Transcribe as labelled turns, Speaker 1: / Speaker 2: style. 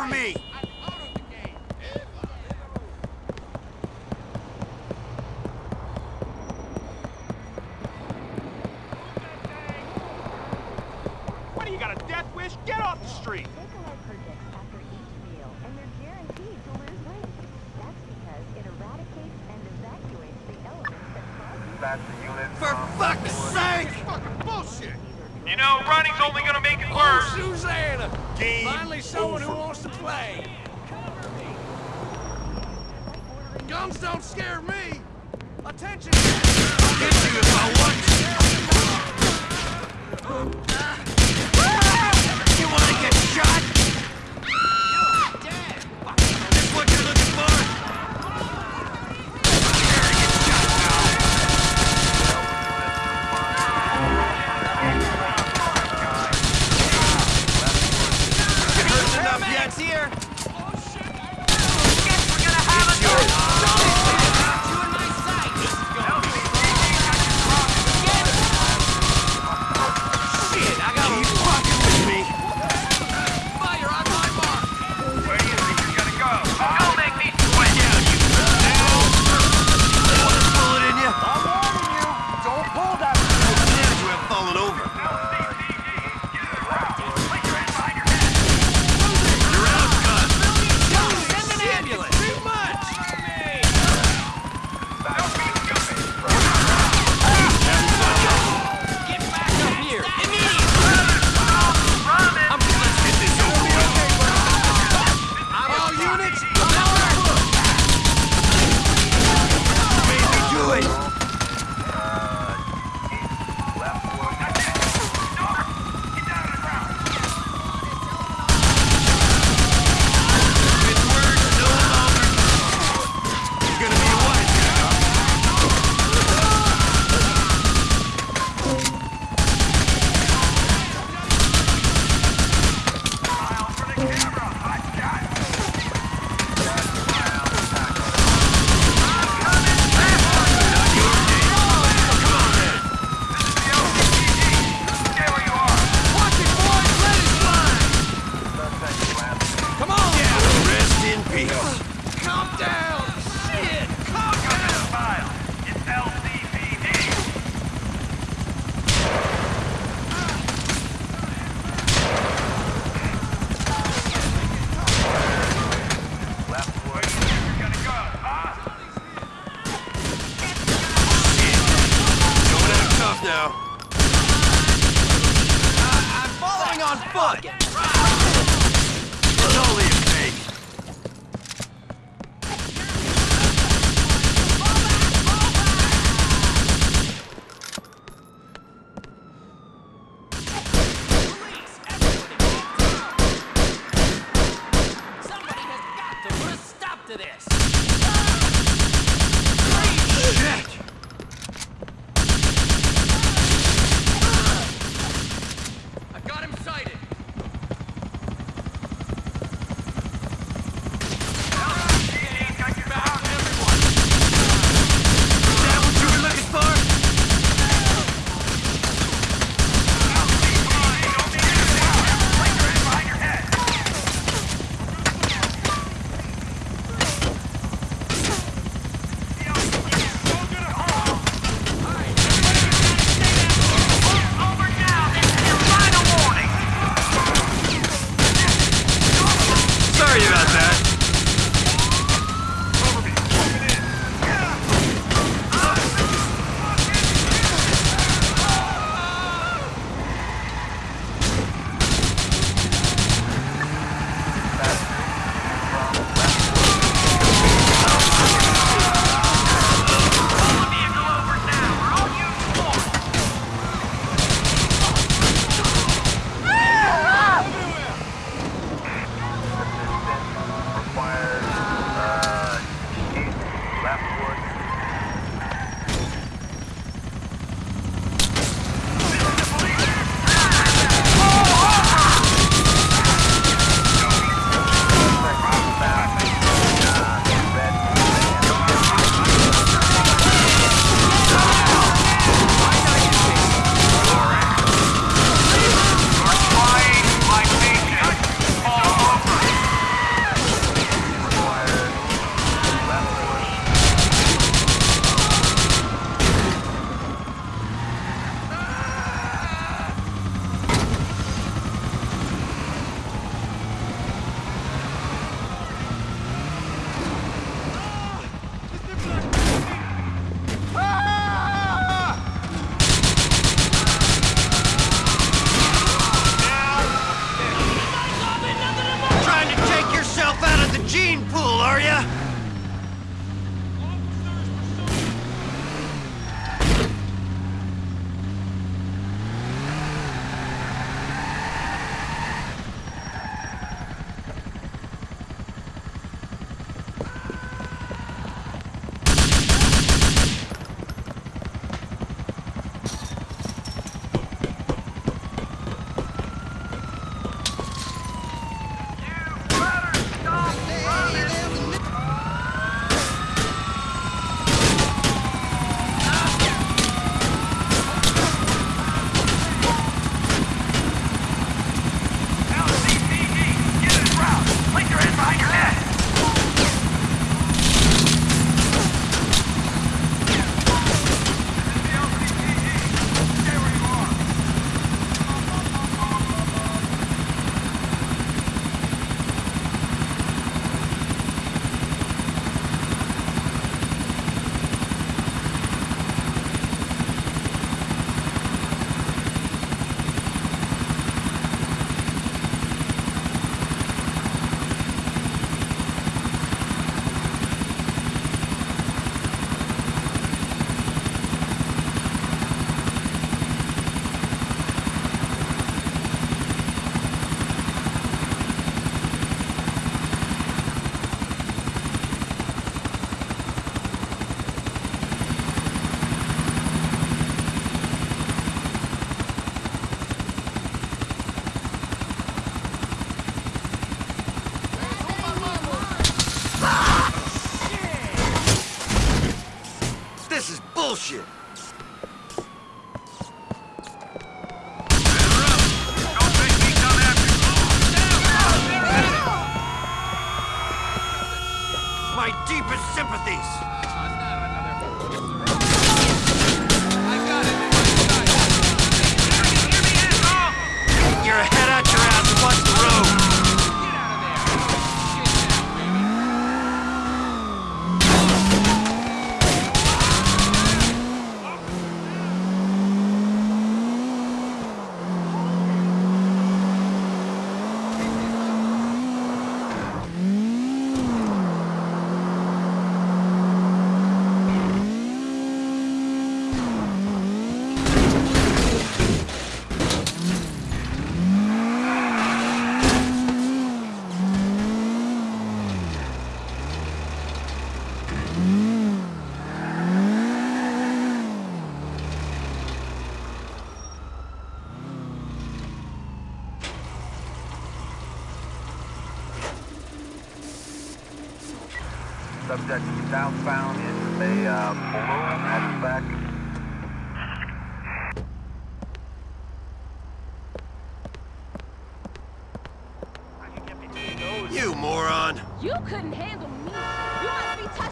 Speaker 1: for me!
Speaker 2: What do you got, a death wish? Get off the street!
Speaker 3: Nikolai predicts after each meal, and they're guaranteed to lose weight. That's because it eradicates and evacuates the elements that cause
Speaker 1: For fuck's sake!
Speaker 2: Fucking bullshit!
Speaker 4: You know, running's only gonna make it
Speaker 5: Oh,
Speaker 4: worse.
Speaker 5: Susanna!
Speaker 1: Game
Speaker 5: Finally someone who wants to play. Guns don't scare me. Attention! fun! Subject is
Speaker 6: southbound in a uh, balloon at
Speaker 7: the